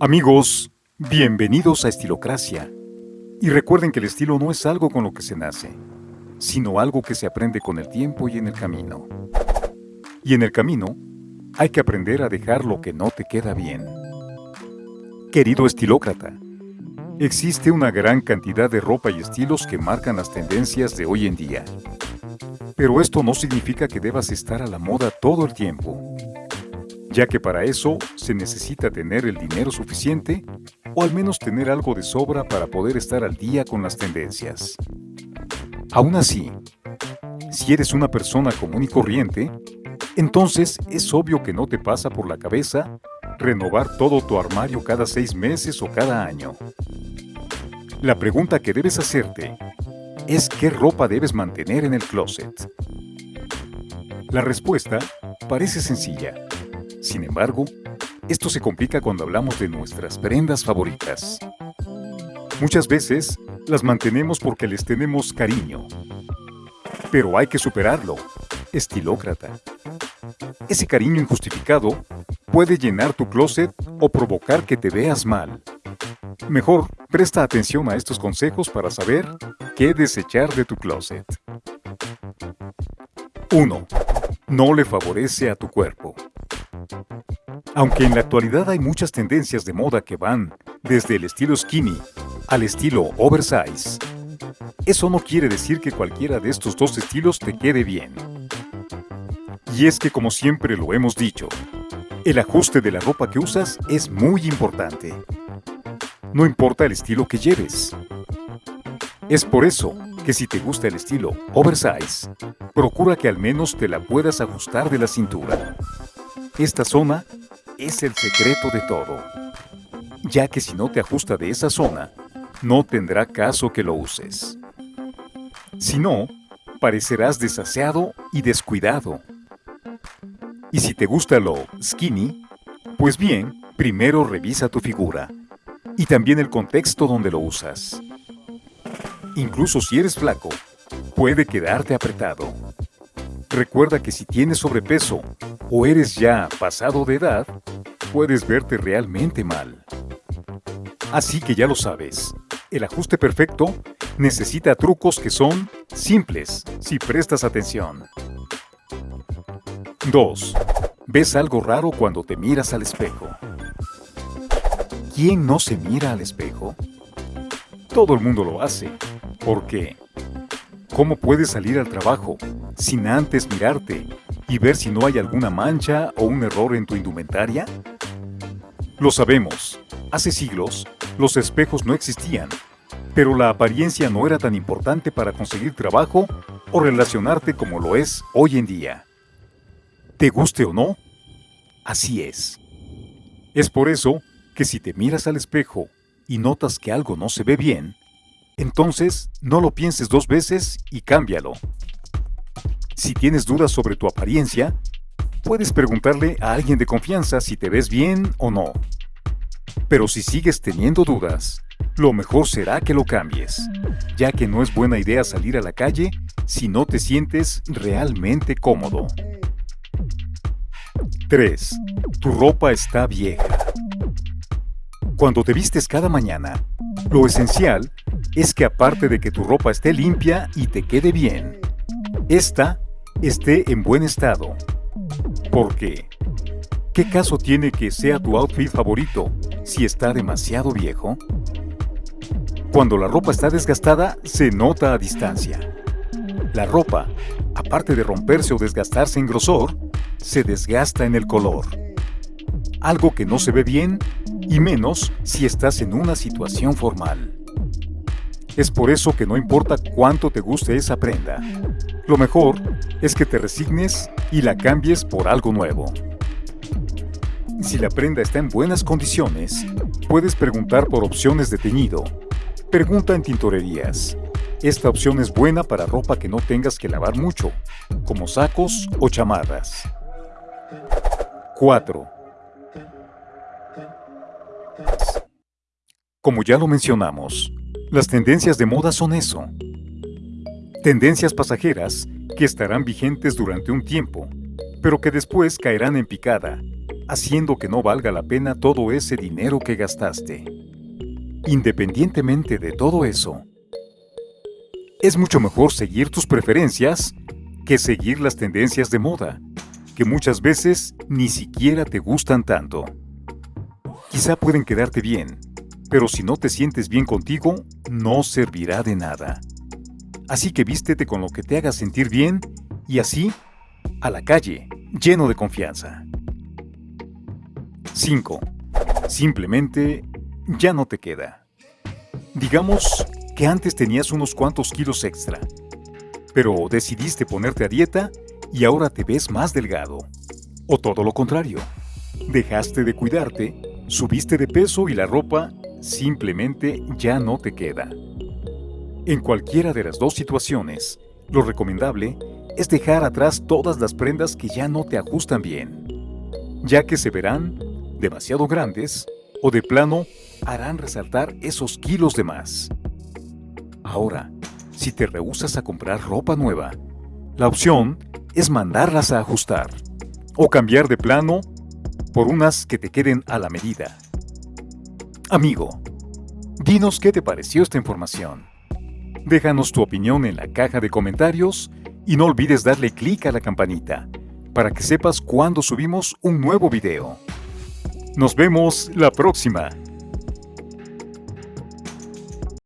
Amigos, bienvenidos a Estilocracia. Y recuerden que el estilo no es algo con lo que se nace, sino algo que se aprende con el tiempo y en el camino. Y en el camino, hay que aprender a dejar lo que no te queda bien. Querido estilócrata, existe una gran cantidad de ropa y estilos que marcan las tendencias de hoy en día. Pero esto no significa que debas estar a la moda todo el tiempo ya que para eso se necesita tener el dinero suficiente o al menos tener algo de sobra para poder estar al día con las tendencias. Aún así, si eres una persona común y corriente, entonces es obvio que no te pasa por la cabeza renovar todo tu armario cada seis meses o cada año. La pregunta que debes hacerte es qué ropa debes mantener en el closet. La respuesta parece sencilla sin embargo, esto se complica cuando hablamos de nuestras prendas favoritas. Muchas veces las mantenemos porque les tenemos cariño. Pero hay que superarlo, estilócrata. Ese cariño injustificado puede llenar tu closet o provocar que te veas mal. Mejor, presta atención a estos consejos para saber qué desechar de tu closet. 1. No le favorece a tu cuerpo. Aunque en la actualidad hay muchas tendencias de moda que van desde el estilo skinny al estilo oversize, eso no quiere decir que cualquiera de estos dos estilos te quede bien. Y es que como siempre lo hemos dicho, el ajuste de la ropa que usas es muy importante. No importa el estilo que lleves. Es por eso que si te gusta el estilo oversize, procura que al menos te la puedas ajustar de la cintura. Esta zona es el secreto de todo, ya que si no te ajusta de esa zona, no tendrá caso que lo uses. Si no, parecerás desaseado y descuidado. Y si te gusta lo skinny, pues bien, primero revisa tu figura y también el contexto donde lo usas. Incluso si eres flaco, puede quedarte apretado. Recuerda que si tienes sobrepeso o eres ya pasado de edad, puedes verte realmente mal. Así que ya lo sabes, el ajuste perfecto necesita trucos que son simples si prestas atención. 2. ¿Ves algo raro cuando te miras al espejo? ¿Quién no se mira al espejo? Todo el mundo lo hace. ¿Por qué? ¿Cómo puedes salir al trabajo sin antes mirarte y ver si no hay alguna mancha o un error en tu indumentaria? Lo sabemos, hace siglos los espejos no existían, pero la apariencia no era tan importante para conseguir trabajo o relacionarte como lo es hoy en día. ¿Te guste o no? Así es. Es por eso que si te miras al espejo y notas que algo no se ve bien, entonces no lo pienses dos veces y cámbialo. Si tienes dudas sobre tu apariencia, puedes preguntarle a alguien de confianza si te ves bien o no. Pero si sigues teniendo dudas, lo mejor será que lo cambies, ya que no es buena idea salir a la calle si no te sientes realmente cómodo. 3. Tu ropa está vieja. Cuando te vistes cada mañana, lo esencial es que aparte de que tu ropa esté limpia y te quede bien, esta esté en buen estado. ¿Por qué? ¿Qué caso tiene que sea tu outfit favorito si está demasiado viejo? Cuando la ropa está desgastada, se nota a distancia. La ropa, aparte de romperse o desgastarse en grosor, se desgasta en el color. Algo que no se ve bien, y menos si estás en una situación formal. Es por eso que no importa cuánto te guste esa prenda. Lo mejor es que te resignes y la cambies por algo nuevo. Si la prenda está en buenas condiciones, puedes preguntar por opciones de teñido. Pregunta en tintorerías. Esta opción es buena para ropa que no tengas que lavar mucho, como sacos o chamarras. 4. Como ya lo mencionamos, las tendencias de moda son eso. Tendencias pasajeras que estarán vigentes durante un tiempo, pero que después caerán en picada haciendo que no valga la pena todo ese dinero que gastaste. Independientemente de todo eso, es mucho mejor seguir tus preferencias que seguir las tendencias de moda, que muchas veces ni siquiera te gustan tanto. Quizá pueden quedarte bien, pero si no te sientes bien contigo, no servirá de nada. Así que vístete con lo que te haga sentir bien y así, a la calle, lleno de confianza. 5. Simplemente ya no te queda. Digamos que antes tenías unos cuantos kilos extra, pero decidiste ponerte a dieta y ahora te ves más delgado. O todo lo contrario, dejaste de cuidarte, subiste de peso y la ropa simplemente ya no te queda. En cualquiera de las dos situaciones, lo recomendable es dejar atrás todas las prendas que ya no te ajustan bien, ya que se verán demasiado grandes o de plano harán resaltar esos kilos de más. Ahora, si te rehusas a comprar ropa nueva, la opción es mandarlas a ajustar o cambiar de plano por unas que te queden a la medida. Amigo, dinos qué te pareció esta información. Déjanos tu opinión en la caja de comentarios y no olvides darle clic a la campanita para que sepas cuando subimos un nuevo video. Nos vemos la próxima.